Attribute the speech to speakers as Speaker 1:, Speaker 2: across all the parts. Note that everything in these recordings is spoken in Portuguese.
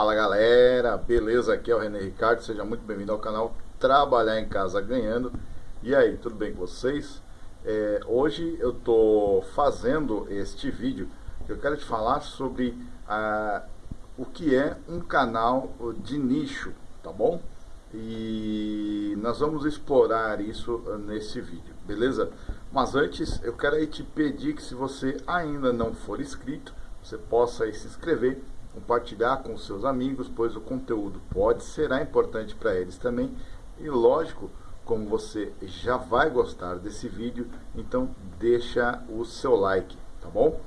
Speaker 1: Fala galera, beleza? Aqui é o René Ricardo, seja muito bem-vindo ao canal Trabalhar em Casa Ganhando. E aí, tudo bem com vocês? É, hoje eu tô fazendo este vídeo eu quero te falar sobre ah, o que é um canal de nicho, tá bom? E nós vamos explorar isso nesse vídeo, beleza? Mas antes eu quero te pedir que se você ainda não for inscrito, você possa se inscrever, compartilhar com seus amigos, pois o conteúdo pode será importante para eles também. E lógico, como você já vai gostar desse vídeo, então deixa o seu like, tá bom?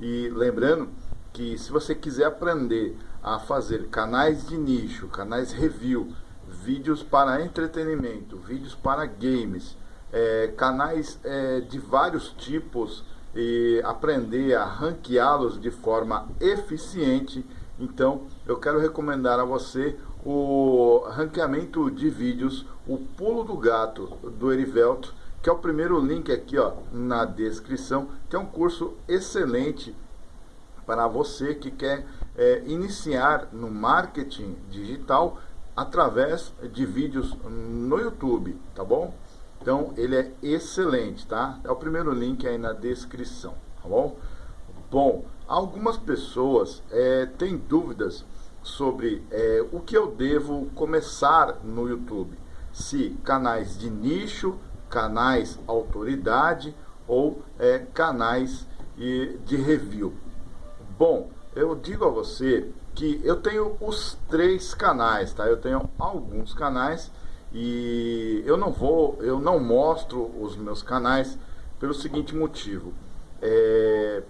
Speaker 1: E lembrando que se você quiser aprender a fazer canais de nicho, canais review, vídeos para entretenimento, vídeos para games, é, canais é, de vários tipos e aprender a ranqueá-los de forma eficiente, então eu quero recomendar a você o ranqueamento de vídeos, o pulo do gato do Erivelto, que é o primeiro link aqui ó, na descrição, que é um curso excelente para você que quer é, iniciar no marketing digital através de vídeos no YouTube, tá bom? Então ele é excelente, tá? É o primeiro link aí na descrição, tá bom? Bom, algumas pessoas é, têm dúvidas sobre é, o que eu devo começar no YouTube. Se canais de nicho, canais autoridade ou é, canais de review. Bom, eu digo a você que eu tenho os três canais, tá? Eu tenho alguns canais e eu não vou, eu não mostro os meus canais pelo seguinte motivo. É,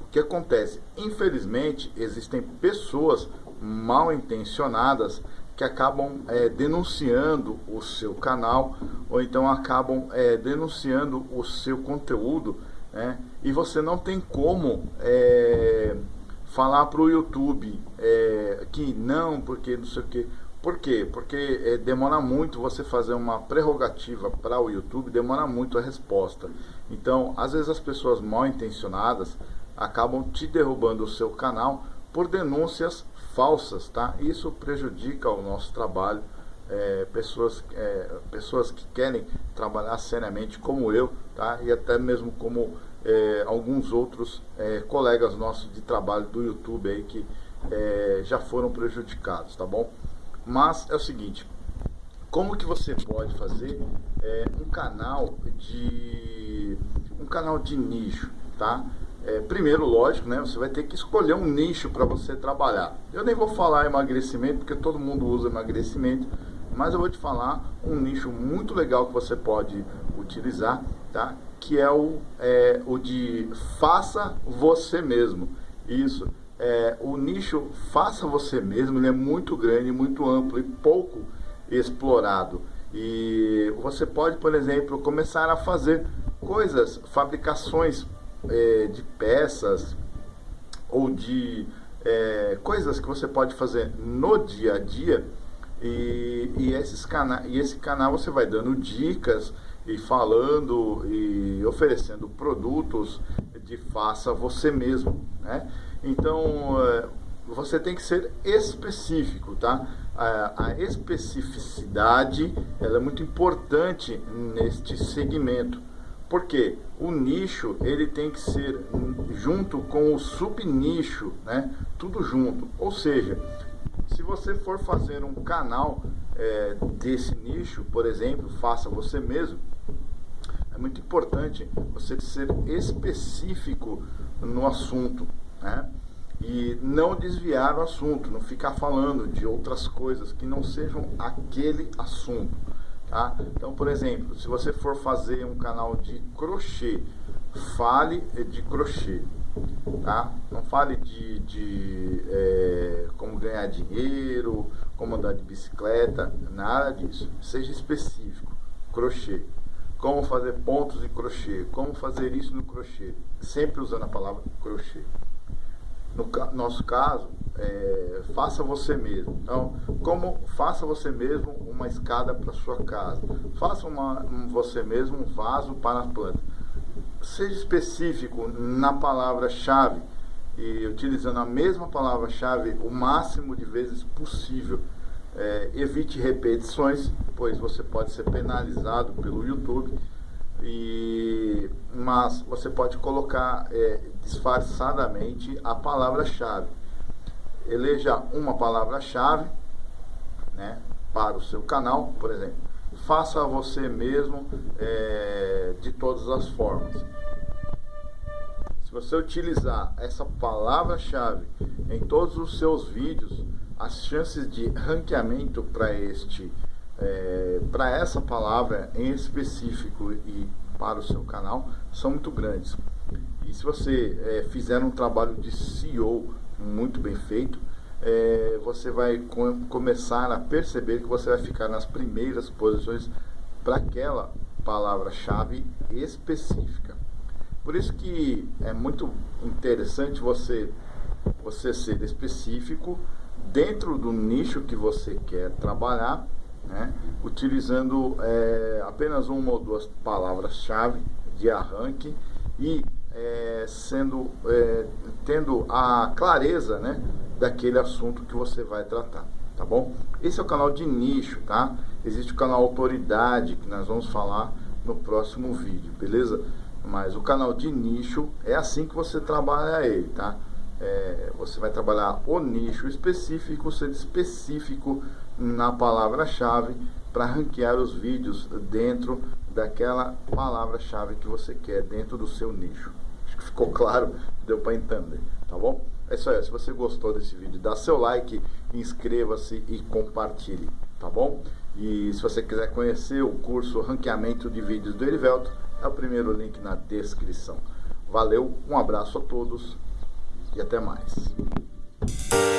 Speaker 1: o que acontece? Infelizmente, existem pessoas mal intencionadas que acabam é, denunciando o seu canal ou então acabam é, denunciando o seu conteúdo né? e você não tem como é, falar para o YouTube é, que não, porque não sei o que. Por quê? Porque é, demora muito você fazer uma prerrogativa para o YouTube, demora muito a resposta. Então, às vezes as pessoas mal intencionadas acabam te derrubando o seu canal por denúncias falsas, tá? Isso prejudica o nosso trabalho. É, pessoas, é, pessoas que querem trabalhar seriamente como eu, tá? E até mesmo como é, alguns outros colegas nossos de trabalho do YouTube aí que já foram prejudicados, tá bom? Mas é o seguinte, como que você pode fazer é, um canal de um canal de nicho, tá? É, primeiro, lógico, né, você vai ter que escolher um nicho para você trabalhar. Eu nem vou falar emagrecimento, porque todo mundo usa emagrecimento, mas eu vou te falar um nicho muito legal que você pode utilizar, tá? que é o, é, o de faça você mesmo. Isso. É, o nicho faça você mesmo ele é muito grande, muito amplo e pouco explorado. E você pode, por exemplo, começar a fazer coisas, fabricações é, de peças ou de é, coisas que você pode fazer no dia a dia e, e, esses cana e esse canal você vai dando dicas e falando e oferecendo produtos de faça você mesmo, né? Então é, você tem que ser específico, tá? A, especificidade ela é muito importante neste segmento porque o nicho ele tem que ser junto com o subnicho, né? Tudo junto. Ou seja, se você for fazer um canal é, desse nicho, por exemplo, faça você mesmo, é muito importante você ser específico no assunto, né? E não desviar o assunto, não ficar falando de outras coisas que não sejam aquele assunto. Tá? Então, por exemplo, se você for fazer um canal de crochê, fale de crochê. Tá? Não fale de, de é, como ganhar dinheiro, como andar de bicicleta, nada disso. Seja específico. Crochê. Como fazer pontos de crochê, como fazer isso no crochê. Sempre usando a palavra crochê. No nosso caso, é, faça você mesmo. Então, como faça você mesmo uma escada para sua casa. Faça uma, um, você mesmo um vaso para a planta. Seja específico na palavra-chave e utilizando a mesma palavra-chave o máximo de vezes possível. É, evite repetições, pois você pode ser penalizado pelo YouTube. E, mas você pode colocar é, disfarçadamente a palavra-chave. Eleja uma palavra-chave né, para o seu canal, por exemplo. Faça você mesmo é, de todas as formas você utilizar essa palavra-chave em todos os seus vídeos, as chances de ranqueamento para este é, para essa palavra em específico e para o seu canal são muito grandes. E se você é, fizer um trabalho de SEO muito bem feito, é, você vai com, começar a perceber que você vai ficar nas primeiras posições para aquela palavra-chave específica. Por isso que é muito interessante você, você ser específico dentro do nicho que você quer trabalhar, né? utilizando é, apenas uma ou duas palavras-chave de arranque e é, sendo é, tendo a clareza né, daquele assunto que você vai tratar, tá bom? Esse é o canal de nicho, tá? Existe o canal autoridade que nós vamos falar no próximo vídeo, beleza? Mas o canal de nicho é assim que você trabalha ele, tá? É, você vai trabalhar o nicho específico, sendo específico na palavra-chave para ranquear os vídeos dentro daquela palavra-chave que você quer dentro do seu nicho. Acho que ficou claro, deu para entender, tá bom? É isso aí, se você gostou desse vídeo, dá seu like, inscreva-se e compartilhe, tá bom? E se você quiser conhecer o curso Ranqueamento de Vídeos do Erivelto, é o primeiro link na descrição. Valeu, um abraço a todos e até mais.